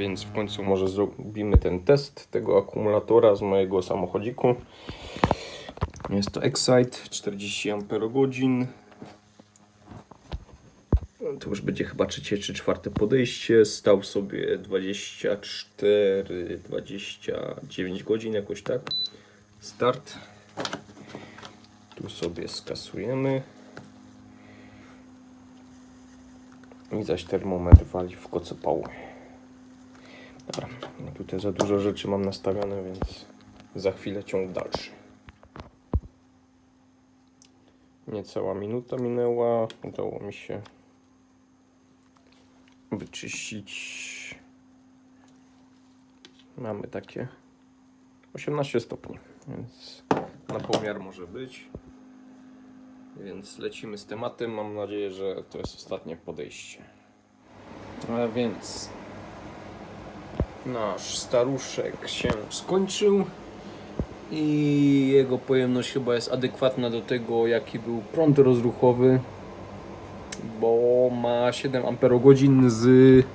więc w końcu może zrobimy ten test tego akumulatora z mojego samochodziku. Jest to Excite 40 Ah. To już będzie chyba trzecie czy czwarte podejście. Stał sobie 24-29 godzin, jakoś tak. Start. Tu sobie skasujemy. I zaś termometr wali w kocopał. Dobra, tutaj za dużo rzeczy mam nastawione, więc za chwilę ciąg dalszy. Niecała minuta minęła. Udało mi się wyczyścić. Mamy takie 18 stopni, więc na pomiar może być. Więc lecimy z tematem. Mam nadzieję, że to jest ostatnie podejście. A więc nasz staruszek się skończył i jego pojemność chyba jest adekwatna do tego, jaki był prąd rozruchowy, bo ma 7 Ah z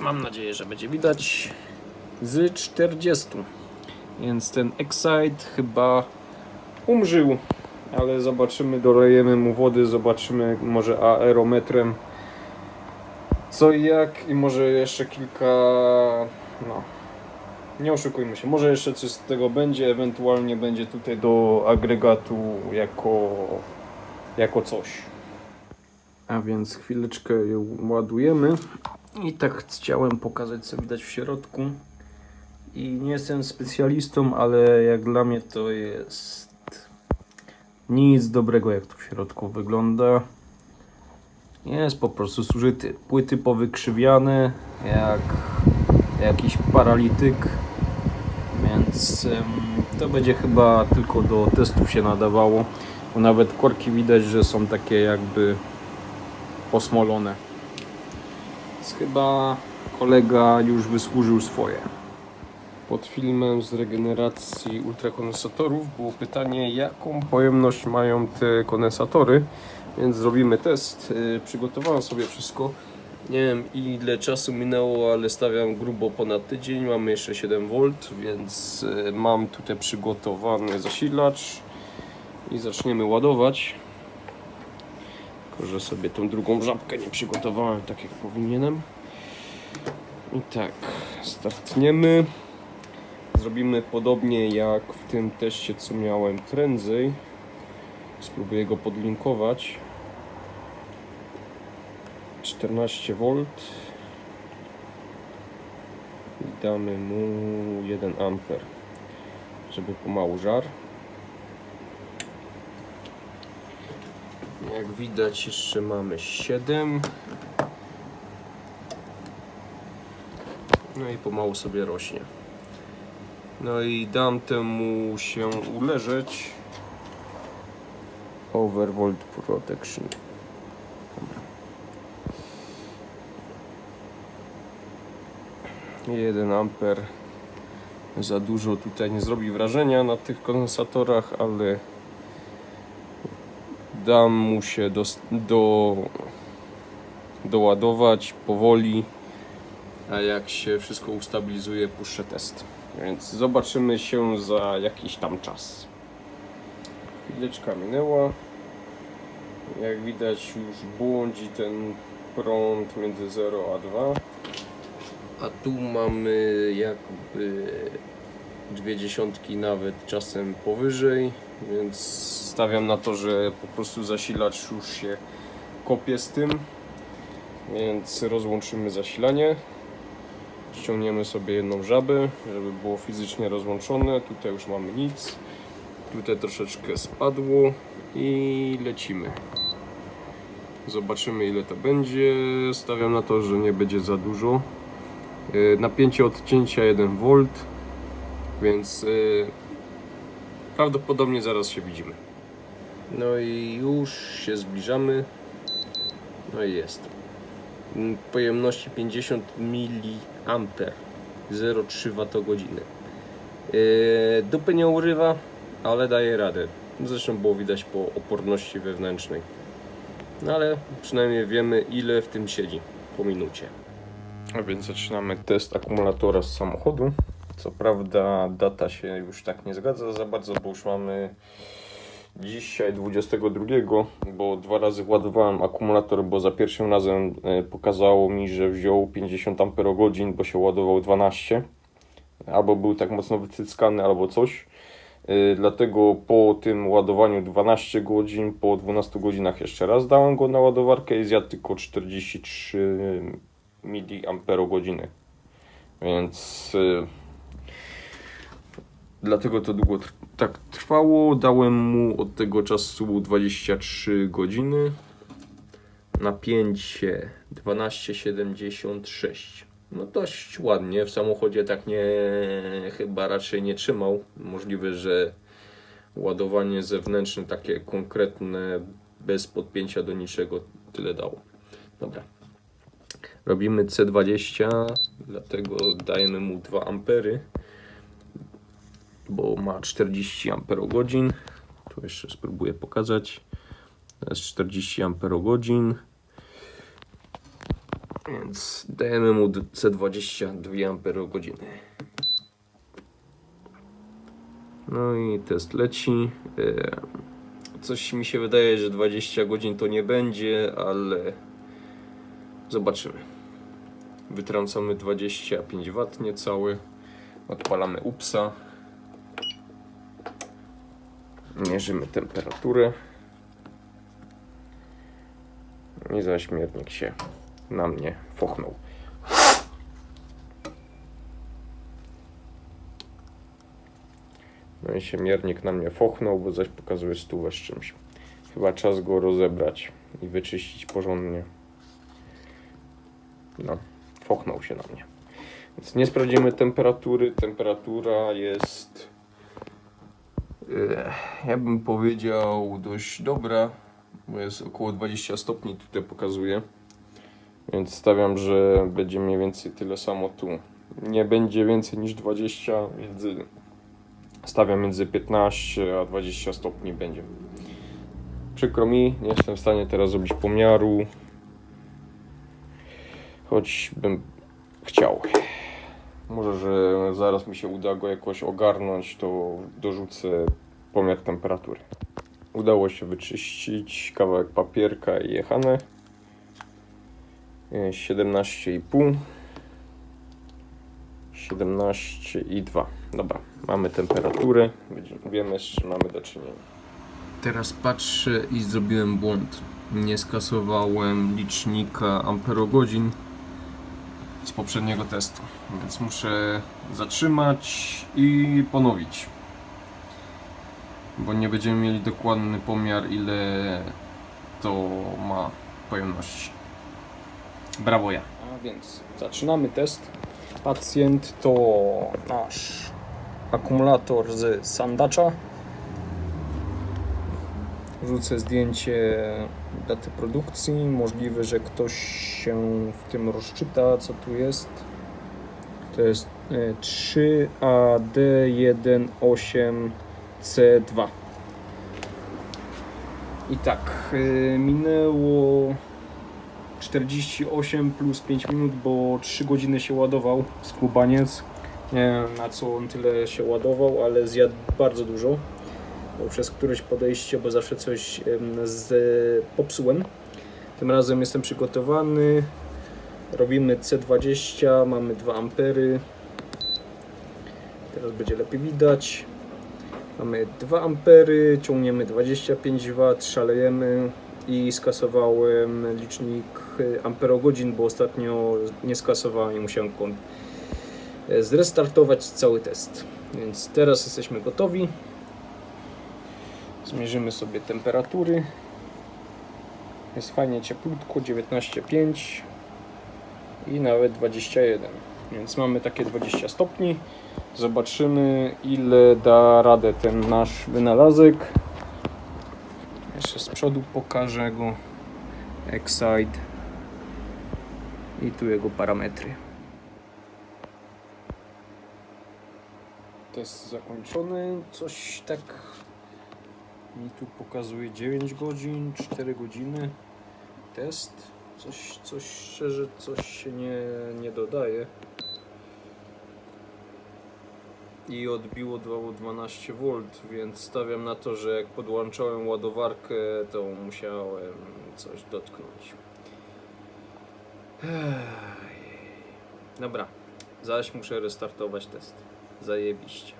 mam nadzieję, że będzie widać z 40. Więc ten Excite chyba umrzył, ale zobaczymy, dolejemy mu wody, zobaczymy może aerometrem co i jak i może jeszcze kilka no nie oszukujmy się, może jeszcze coś z tego będzie, ewentualnie będzie tutaj do agregatu jako, jako coś. A więc chwileczkę ją ładujemy i tak chciałem pokazać co widać w środku. I nie jestem specjalistą, ale jak dla mnie to jest nic dobrego jak to w środku wygląda. Jest po prostu zużyty. Płyty powykrzywiane jak jakiś paralityk. Więc to będzie chyba tylko do testów się nadawało. Bo nawet korki widać, że są takie jakby posmolone. Więc chyba kolega już wysłużył swoje. Pod filmem z regeneracji ultrakondensatorów było pytanie, jaką pojemność mają te kondensatory, więc zrobimy test. Yy, Przygotowałem sobie wszystko. Nie wiem ile czasu minęło, ale stawiam grubo ponad tydzień. Mamy jeszcze 7V, więc yy, mam tutaj przygotowany zasilacz i zaczniemy ładować. Tylko, że sobie tą drugą żabkę nie przygotowałem tak jak powinienem. I tak, startniemy. Zrobimy podobnie jak w tym teście, co miałem prędzej. Spróbuję go podlinkować. 14V. I damy mu 1 amper, żeby pomału żar. Jak widać jeszcze mamy 7. No i pomału sobie rośnie. No i dam temu się uleżeć. Overvolt Protection. Dobra. 1 amper za dużo tutaj nie zrobi wrażenia na tych kondensatorach, ale dam mu się do, do, doładować powoli, a jak się wszystko ustabilizuje, puszczę test. Więc zobaczymy się za jakiś tam czas. Chwileczka minęła. Jak widać już błądzi ten prąd między 0 a 2. A tu mamy jakby dwie dziesiątki nawet czasem powyżej, więc stawiam na to, że po prostu zasilacz już się kopie z tym. Więc rozłączymy zasilanie. Ściągniemy sobie jedną żabę, żeby było fizycznie rozłączone. Tutaj już mamy nic. Tutaj troszeczkę spadło i lecimy. Zobaczymy ile to będzie. Stawiam na to, że nie będzie za dużo. Yy, Napięcie odcięcia 1V, więc yy, prawdopodobnie zaraz się widzimy. No i już się zbliżamy. No i jest. Mm, Pojemności 50 mA 0,3 Wh. Dupy nie urywa, ale daje radę. Zresztą było widać po oporności wewnętrznej. No ale przynajmniej wiemy ile w tym siedzi po minucie. A więc zaczynamy test akumulatora z samochodu. Co prawda data się już tak nie zgadza za bardzo, bo już mamy dzisiaj 22, bo dwa razy władowałem akumulator, bo za pierwszym razem e, pokazało mi, że wziął 50 Ah, bo się ładował 12. Albo był tak mocno wycyckany, albo coś. Y, Dlatego po tym ładowaniu 12 godzin, po 12 godzinach jeszcze raz dałem go na ładowarkę i zjadł tylko 43 mAh. Więc y, dlatego to długo tr- tak trwało. Dałem mu od tego czasu 23 godziny. Napięcie 12,76. No dość ładnie. W samochodzie tak nie chyba raczej nie trzymał. Możliwe, że ładowanie zewnętrzne, takie konkretne, bez podpięcia do niczego, tyle dało. Dobra. Robimy C20, dlatego dajemy mu 2 ampery, bo ma 40 amperogodzin. Tu jeszcze spróbuję pokazać. To jest 40 amperogodzin. Więc dajemy mu C20 2 amperogodziny. No i test leci. E, Coś mi się wydaje, że 20 godzin to nie będzie, ale zobaczymy. Wytrącamy 25 W niecały. Odpalamy UPSa. Mierzymy temperaturę. I zaśmiernik się na mnie fochnął. No i się miernik na mnie fochnął, bo zaś pokazuje stówę z czymś. Chyba czas go rozebrać i wyczyścić porządnie. No, fochnął się na mnie. Więc nie sprawdzimy temperatury. Temperatura jest, e, ja bym powiedział, dość dobra, bo jest około 20 stopni tutaj pokazuje. Więc stawiam, że będzie mniej więcej tyle samo tu. Nie będzie więcej niż 20, między, stawiam między 15 a 20 stopni będzie. Przykro mi, nie jestem w stanie teraz zrobić pomiaru. Choć bym chciał. Może, że zaraz mi się uda go jakoś ogarnąć, to dorzucę pomiar temperatury. Udało się wyczyścić kawałek papierka i jechane. 17,5 17,2 Dobra, mamy temperaturę, Widzimy- wiemy z czym mamy do czynienia. Teraz patrzę i zrobiłem błąd. Nie skasowałem licznika amperogodzin z poprzedniego testu, więc muszę zatrzymać i ponowić. Bo nie będziemy mieli dokładny pomiar ile to ma pojemności. Brawo ja. A więc zaczynamy test. Pacjent to nasz akumulator z sandacza. Wrzucę zdjęcie daty produkcji. Możliwe, że ktoś się w tym rozczyta, co tu jest. To jest e, 3AD18C2. I tak, e, minęło 48 plus 5 minut, bo 3 godziny się ładował skubaniec. Nie wiem na co on tyle się ładował, ale zjadł bardzo dużo. Bo przez któreś podejście, bo zawsze coś z, popsułem. Tym razem jestem przygotowany. Robimy C20, mamy 2 ampery. Teraz będzie lepiej widać. Mamy 2 ampery, ciągniemy 25 W, szalejemy i skasowałem licznik amperogodzin, bo ostatnio nie skasowałem i musiałem e, zrestartować cały test. Więc teraz jesteśmy gotowi. Zmierzymy sobie temperatury. Jest fajnie cieplutko, 19,5 i nawet 21. Więc mamy takie 20 stopni. Zobaczymy ile da radę ten nasz wynalazek. Jeszcze z przodu pokażę go. Excite. I tu jego parametry. Test zakończony. Coś tak mi tu pokazuje 9 godzin, 4 godziny. Test. Coś, coś szczerze, coś się nie, nie dodaje. I odbiło 212V, więc stawiam na to, że jak podłączałem ładowarkę, to musiałem coś dotknąć. Dobra, zaś muszę restartować test. Zajebiście.